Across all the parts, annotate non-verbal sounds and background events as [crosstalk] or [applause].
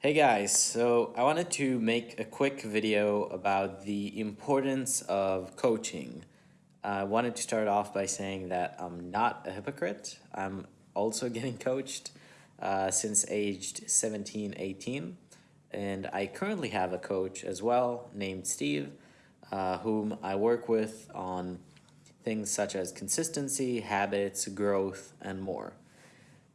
Hey guys, so I wanted to make a quick video about the importance of coaching. I wanted to start off by saying that I'm not a hypocrite. I'm also [laughs] getting coached uh, since aged 17, 18. And I currently have a coach as well named Steve, uh, whom I work with on things such as consistency, habits, growth, and more.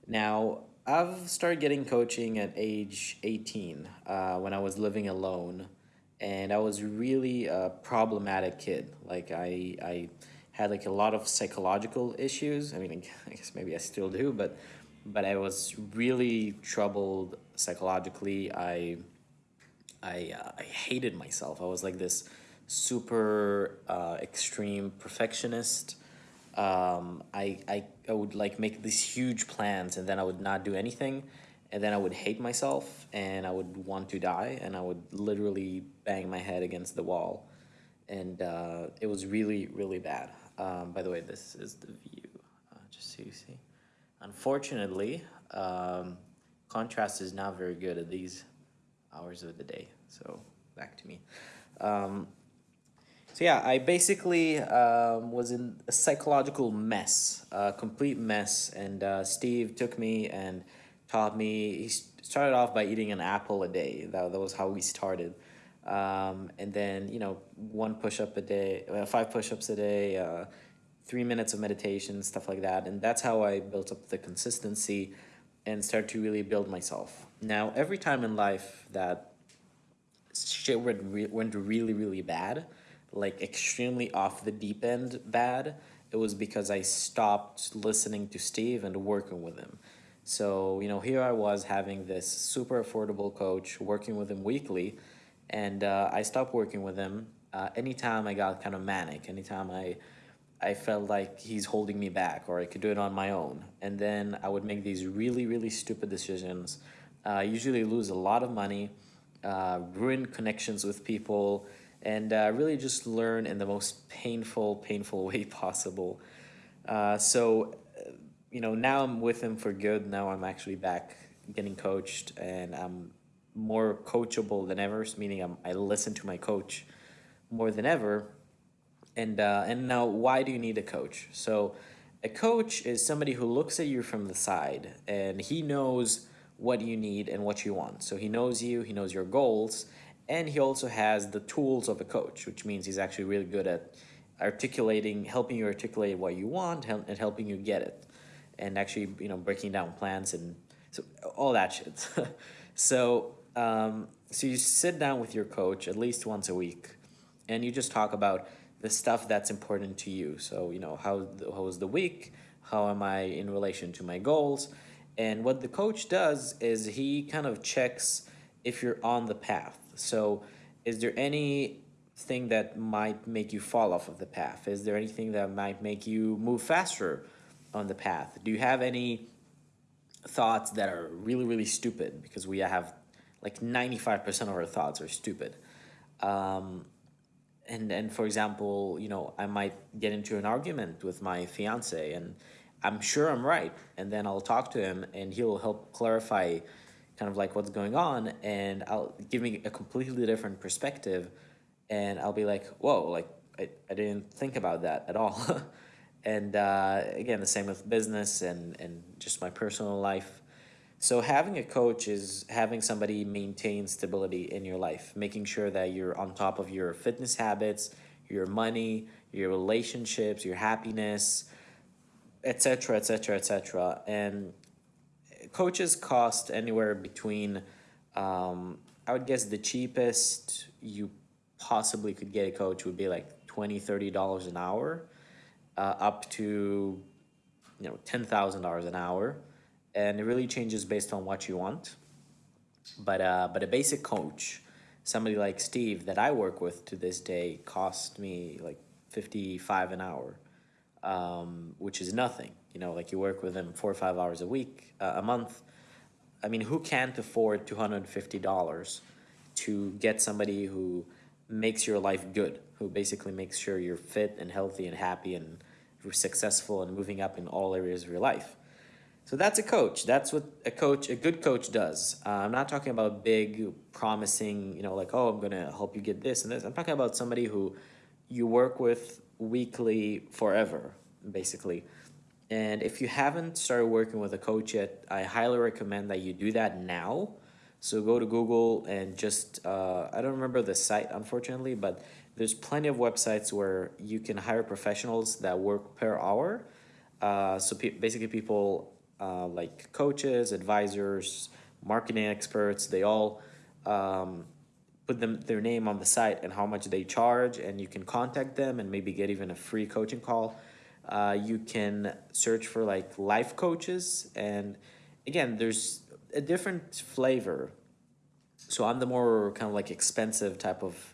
Now, I've started getting coaching at age 18 uh, when I was living alone and I was really a problematic kid. Like I, I had like a lot of psychological issues. I mean, I [laughs] guess maybe I still do, but, but I was really troubled psychologically. I, I, uh, I hated myself. I was like this super uh, extreme perfectionist um, I, I, I would like make these huge plans and then I would not do anything and then I would hate myself and I would want to die and I would literally bang my head against the wall and uh, it was really really bad. Um, by the way, this is the view, uh, just so you see. Unfortunately, um, contrast is not very good at these hours of the day. So back to me. Um, so yeah, I basically um, was in a psychological mess, a complete mess. And uh, Steve took me and taught me. He started off by eating an apple a day. That, that was how we started. Um, and then, you know, one push up a day, uh, five push ups a day, uh, three minutes of meditation, stuff like that. And that's how I built up the consistency and started to really build myself. Now, every time in life that shit went, re went really, really bad, like extremely off the deep end bad, it was because I stopped listening to Steve and working with him. So, you know, here I was having this super affordable coach working with him weekly, and uh, I stopped working with him uh, anytime I got kind of manic, anytime I, I felt like he's holding me back or I could do it on my own. And then I would make these really, really stupid decisions, uh, usually lose a lot of money, uh, ruin connections with people, and uh, really just learn in the most painful, painful [laughs] way possible. Uh, so, you know, now I'm with him for good. Now I'm actually back getting coached and I'm more coachable than ever, meaning I'm, I listen to my coach more than ever. And, uh, and now, why do you need a coach? So, a coach is somebody who looks at you from the side and he knows what you need and what you want. So, he knows you, he knows your goals, and he also has the tools of a coach, which means he's actually really good at articulating, helping you articulate what you want and helping you get it. And actually, you know, breaking down plans and so all that shit. [laughs] so, um, so you sit down with your coach at least once a week and you just talk about the stuff that's important to you. So, you know, how, how was the week? How am I in relation to my goals? And what the coach does is he kind of checks if you're on the path. So is there anything that might make you fall off of the path? Is there anything that might make you move faster on the path? Do you have any thoughts that are really, really stupid? Because we have like 95% of our thoughts are stupid. Um, and, and for example, you know, I might get into an argument with my fiance and I'm sure I'm right. And then I'll talk to him and he'll help clarify kind of like what's going on and I'll give me a completely different perspective and I'll be like, whoa, like I, I didn't think about that at all. [laughs] and uh, again, the same with business and, and just my personal life. So having a coach is having somebody maintain stability in your life, making sure that you're on top of your fitness habits, your money, your relationships, your happiness, etc., etc., etc. And coaches cost anywhere between, um, I would guess the cheapest you possibly could get a coach would be like 20 $30 an hour uh, up to you know $10,000 an hour and it really changes based on what you want but uh, but a basic coach somebody like Steve that I work with to this day cost me like 55 an hour um, which is nothing. You know, like you work with them four or five hours a week, uh, a month. I mean, who can't afford $250 to get somebody who makes your life good, who basically makes sure you're fit and healthy and happy and successful and moving up in all areas of your life? So that's a coach. That's what a coach, a good coach does. Uh, I'm not talking about big, promising, you know, like, oh, I'm going to help you get this and this. I'm talking about somebody who you work with weekly forever, basically. And if you haven't started working with a coach yet, I highly recommend that you do that now. So go to Google and just, uh, I don't remember the site, unfortunately, but there's plenty of websites where you can hire professionals that work per hour. Uh, so pe basically people uh, like coaches, advisors, marketing experts, they all um, put them their name on the site and how much they charge and you can contact them and maybe get even a free coaching call. Uh, you can search for like life coaches and again, there's a different flavor. So I'm the more kind of like expensive type of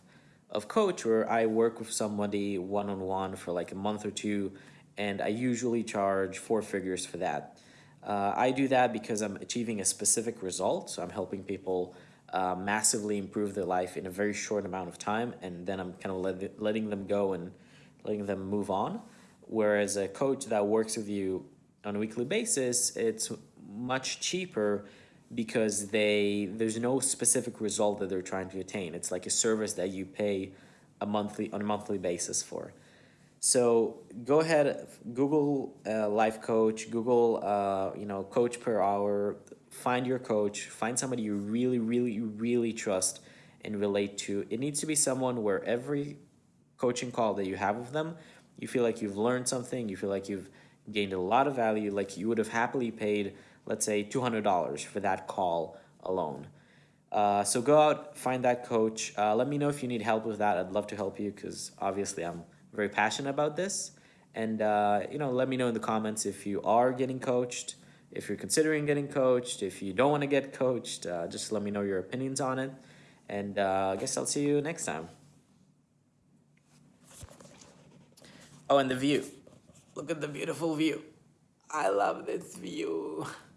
of coach where I work with somebody one-on-one for like a month or two and I usually charge four figures for that. Uh, I do that because I'm achieving a specific result. So I'm helping people uh, massively improve their life in a very short amount of time. And then I'm kind of let, letting them go and letting them move on. Whereas a coach that works with you on a weekly basis, it's much cheaper because they there's no specific result that they're trying to attain. It's like a service that you pay a monthly on a monthly basis for. So go ahead, Google uh, life coach, Google uh, you know coach per hour. Find your coach. Find somebody you really, really, really trust and relate to. It needs to be someone where every coaching call that you have with them, you feel like you've learned something. You feel like you've gained a lot of value. Like you would have happily paid let's say $200 for that call alone. Uh, so go out, find that coach. Uh, let me know if you need help with that. I'd love to help you because obviously I'm very passionate about this. And, uh, you know, let me know in the comments if you are getting coached, if you're considering getting coached, if you don't want to get coached, uh, just let me know your opinions on it. And uh, I guess I'll see you next time. Oh, and the view. Look at the beautiful view. I love this view. [laughs]